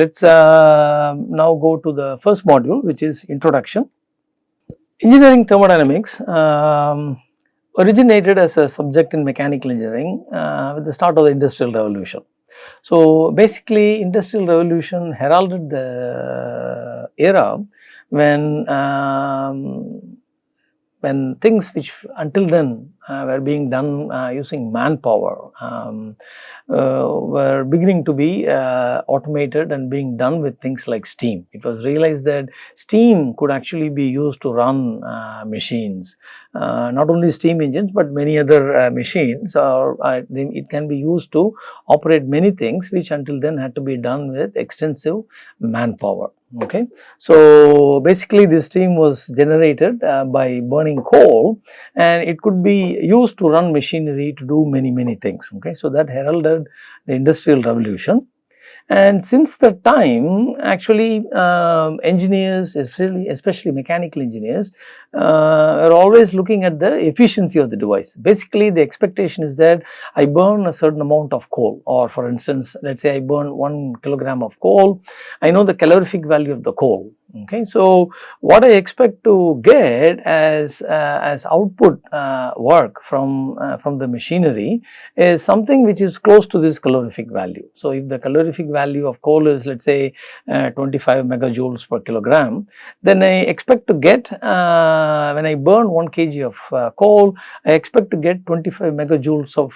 Let us uh, now go to the first module which is introduction. Engineering thermodynamics um, originated as a subject in mechanical engineering uh, with the start of the industrial revolution. So, basically industrial revolution heralded the era when um, when things which until then were being done uh, using manpower um, uh, were beginning to be uh, automated and being done with things like steam. It was realized that steam could actually be used to run uh, machines, uh, not only steam engines but many other machines or it can be used to operate many things which until then had to be done with extensive manpower okay. So, basically this steam was generated uh, by burning coal and it could be used to run machinery to do many many things okay. So, that heralded the industrial revolution and since that time actually uh, engineers especially, especially mechanical engineers uh, are always looking at the efficiency of the device. Basically the expectation is that I burn a certain amount of coal or for instance let us say I burn 1 kilogram of coal, I know the calorific value of the coal Okay. So, what I expect to get as, uh, as output uh, work from, uh, from the machinery is something which is close to this calorific value. So, if the calorific value of coal is let us say uh, 25 megajoules per kilogram, then I expect to get uh, when I burn 1 kg of uh, coal, I expect to get 25 megajoules of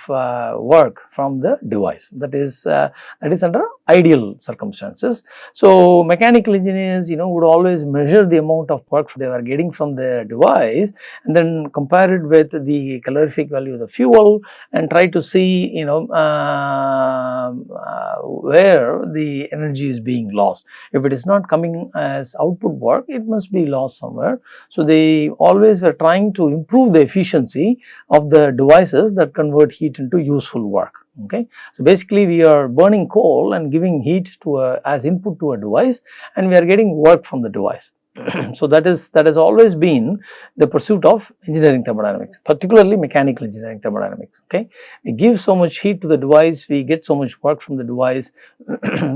work from the device that is that is under ideal circumstances. So, mechanical engineers you know would always measure the amount of work they were getting from the device and then compare it with the calorific value of the fuel and try to see you know uh, uh, where the energy is being lost. If it is not coming as output work, it must be lost somewhere. So, they always were trying to improve the efficiency of the devices that convert heat into useful work okay. So, basically we are burning coal and giving heat to a as input to a device and we are getting work from the device. so, that is that has always been the pursuit of engineering thermodynamics particularly mechanical engineering thermodynamics okay. We give so much heat to the device we get so much work from the device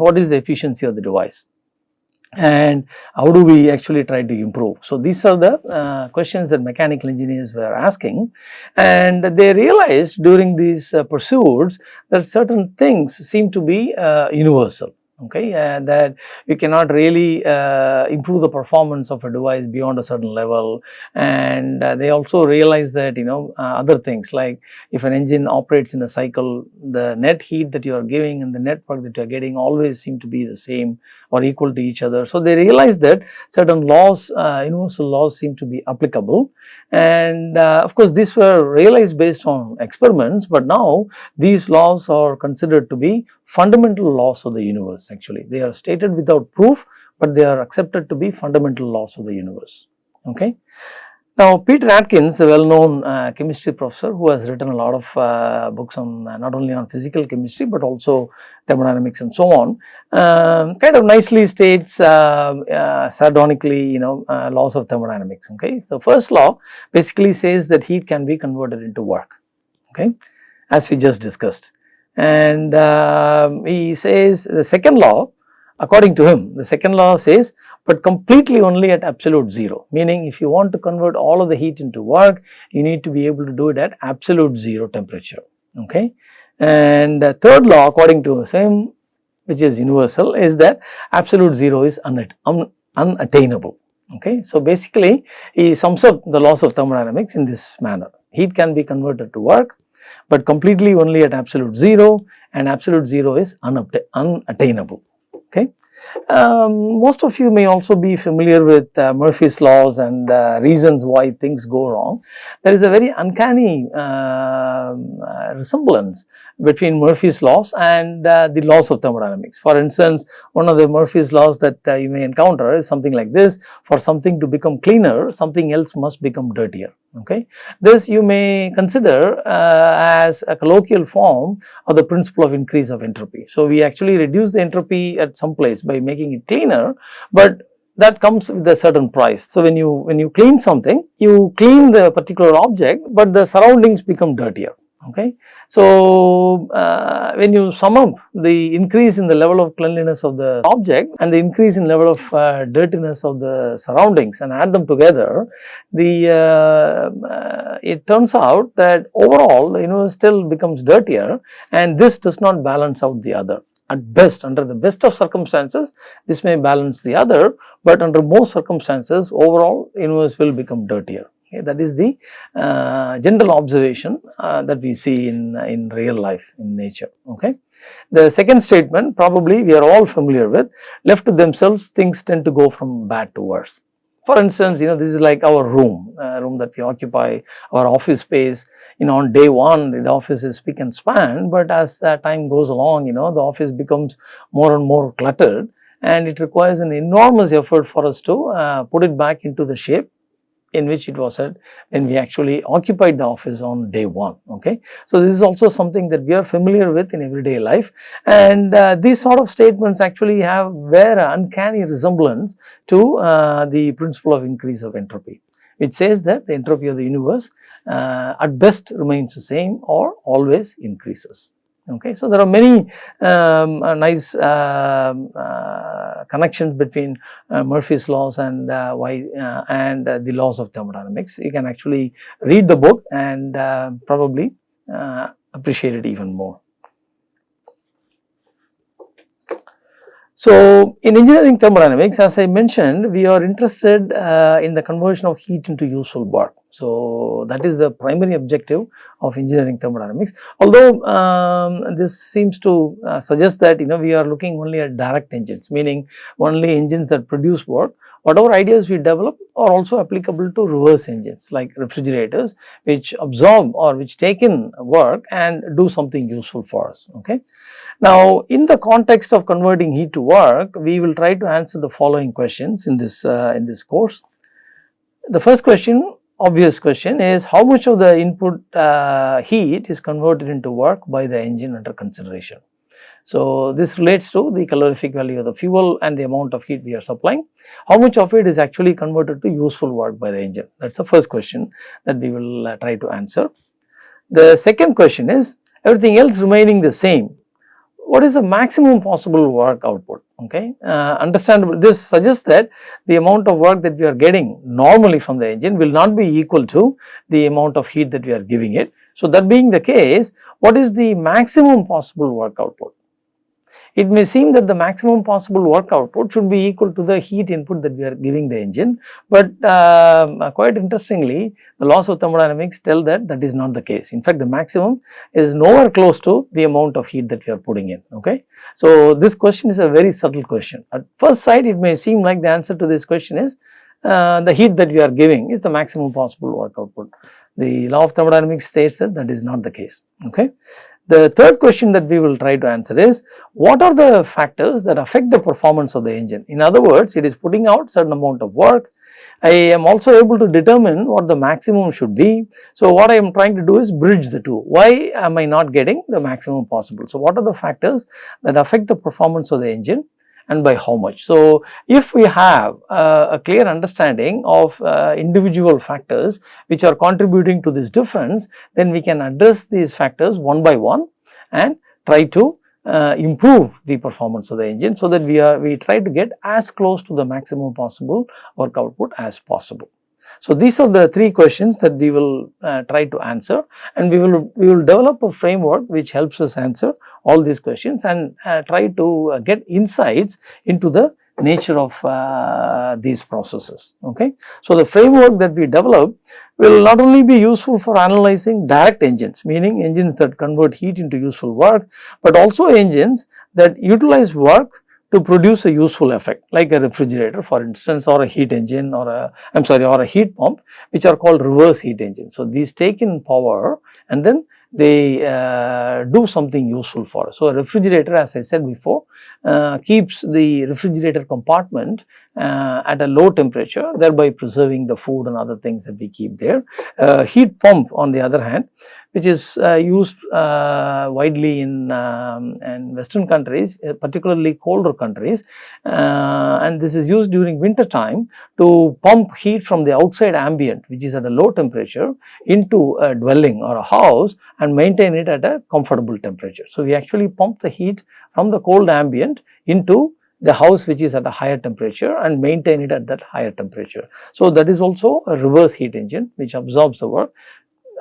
what is the efficiency of the device and how do we actually try to improve. So, these are the uh, questions that mechanical engineers were asking and they realized during these uh, pursuits that certain things seem to be uh, universal okay? And that you cannot really uh, improve the performance of a device beyond a certain level. And uh, they also realize that you know uh, other things like if an engine operates in a cycle the net heat that you are giving and the net work that you are getting always seem to be the same or equal to each other. So, they realize that certain laws uh, universal laws seem to be applicable. And uh, of course, these were realized based on experiments, but now these laws are considered to be fundamental laws of the universe actually. They are stated without proof, but they are accepted to be fundamental laws of the universe. Okay. Now, Peter Atkins, a well known uh, chemistry professor who has written a lot of uh, books on uh, not only on physical chemistry, but also thermodynamics and so on, um, kind of nicely states uh, uh, sardonically you know uh, laws of thermodynamics. Okay. So, first law basically says that heat can be converted into work okay, as we just discussed and um, he says the second law according to him the second law says but completely only at absolute 0 meaning if you want to convert all of the heat into work you need to be able to do it at absolute 0 temperature okay. And third law according to him which is universal is that absolute 0 is un unattainable okay. So basically he sums up the laws of thermodynamics in this manner heat can be converted to work but completely only at absolute 0 and absolute 0 is unattainable. Okay. Um, most of you may also be familiar with uh, Murphy's laws and uh, reasons why things go wrong. There is a very uncanny uh, resemblance between Murphy's laws and uh, the laws of thermodynamics. For instance, one of the Murphy's laws that uh, you may encounter is something like this, for something to become cleaner, something else must become dirtier. Okay. This you may consider uh, as a colloquial form of the principle of increase of entropy. So, we actually reduce the entropy at some place by making it cleaner, but that comes with a certain price. So, when you when you clean something, you clean the particular object, but the surroundings become dirtier Okay. So, uh, when you sum up the increase in the level of cleanliness of the object and the increase in level of uh, dirtiness of the surroundings and add them together, the uh, uh it turns out that overall the universe still becomes dirtier and this does not balance out the other. At best under the best of circumstances this may balance the other, but under most circumstances overall universe will become dirtier. Okay, that is the uh, general observation uh, that we see in, in real life in nature. Okay. The second statement probably we are all familiar with left to themselves things tend to go from bad to worse. For instance, you know this is like our room, uh, room that we occupy, our office space, you know on day one the office is spick and span, but as that time goes along you know the office becomes more and more cluttered and it requires an enormous effort for us to uh, put it back into the shape in which it was said when we actually occupied the office on day 1. Okay. So, this is also something that we are familiar with in everyday life and uh, these sort of statements actually have bear uncanny resemblance to uh, the principle of increase of entropy which says that the entropy of the universe uh, at best remains the same or always increases. Okay. So, there are many um, uh, nice uh, uh, connections between uh, Murphy's laws and uh, why uh, and the laws of thermodynamics. You can actually read the book and probably appreciate it even more. So, in engineering thermodynamics as I mentioned we are interested in the conversion of heat into useful work. So, that is the primary objective of engineering thermodynamics. Although um, this seems to uh, suggest that you know we are looking only at direct engines meaning only engines that produce work whatever ideas we develop are also applicable to reverse engines like refrigerators which absorb or which take in work and do something useful for us. Okay. Now, in the context of converting heat to work, we will try to answer the following questions in this uh, in this course. The first question obvious question is how much of the input uh, heat is converted into work by the engine under consideration. So, this relates to the calorific value of the fuel and the amount of heat we are supplying. How much of it is actually converted to useful work by the engine? That is the first question that we will uh, try to answer. The second question is everything else remaining the same. What is the maximum possible work output? Okay, uh, understandable. This suggests that the amount of work that we are getting normally from the engine will not be equal to the amount of heat that we are giving it. So, that being the case, what is the maximum possible work output? It may seem that the maximum possible work output should be equal to the heat input that we are giving the engine, but uh, quite interestingly the laws of thermodynamics tell that that is not the case. In fact, the maximum is nowhere close to the amount of heat that we are putting in. Okay. So, this question is a very subtle question. At first sight it may seem like the answer to this question is uh, the heat that we are giving is the maximum possible work output. The law of thermodynamics states that that is not the case. Okay. The third question that we will try to answer is what are the factors that affect the performance of the engine? In other words, it is putting out certain amount of work. I am also able to determine what the maximum should be. So, what I am trying to do is bridge the two. Why am I not getting the maximum possible? So, what are the factors that affect the performance of the engine? And by how much. So, if we have uh, a clear understanding of uh, individual factors which are contributing to this difference, then we can address these factors one by one and try to uh, improve the performance of the engine so that we are we try to get as close to the maximum possible work output as possible. So, these are the three questions that we will uh, try to answer and we will we will develop a framework which helps us answer all these questions and uh, try to uh, get insights into the nature of uh, these processes. Okay. So, the framework that we develop will not only be useful for analyzing direct engines meaning engines that convert heat into useful work, but also engines that utilize work to produce a useful effect like a refrigerator for instance or a heat engine or a I am sorry or a heat pump which are called reverse heat engines. So, these take in power and then they uh, do something useful for us. So, a refrigerator as I said before uh, keeps the refrigerator compartment uh, at a low temperature thereby preserving the food and other things that we keep there. Uh, heat pump on the other hand which is uh, used uh, widely in, um, in western countries uh, particularly colder countries uh, and this is used during winter time to pump heat from the outside ambient which is at a low temperature into a dwelling or a house and maintain it at a comfortable temperature. So, we actually pump the heat from the cold ambient into the house which is at a higher temperature and maintain it at that higher temperature. So, that is also a reverse heat engine which absorbs the work.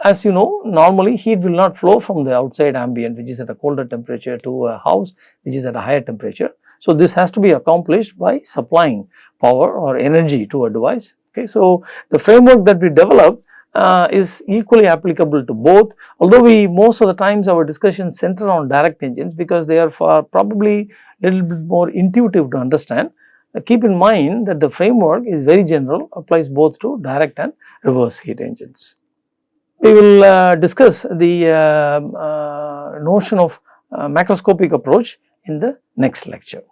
As you know normally heat will not flow from the outside ambient which is at a colder temperature to a house which is at a higher temperature. So, this has to be accomplished by supplying power or energy to a device. Okay. So, the framework that we develop uh, is equally applicable to both although we most of the times our discussions center on direct engines because they are for probably little bit more intuitive to understand. Uh, keep in mind that the framework is very general applies both to direct and reverse heat engines. We will uh, discuss the uh, uh, notion of uh, macroscopic approach in the next lecture.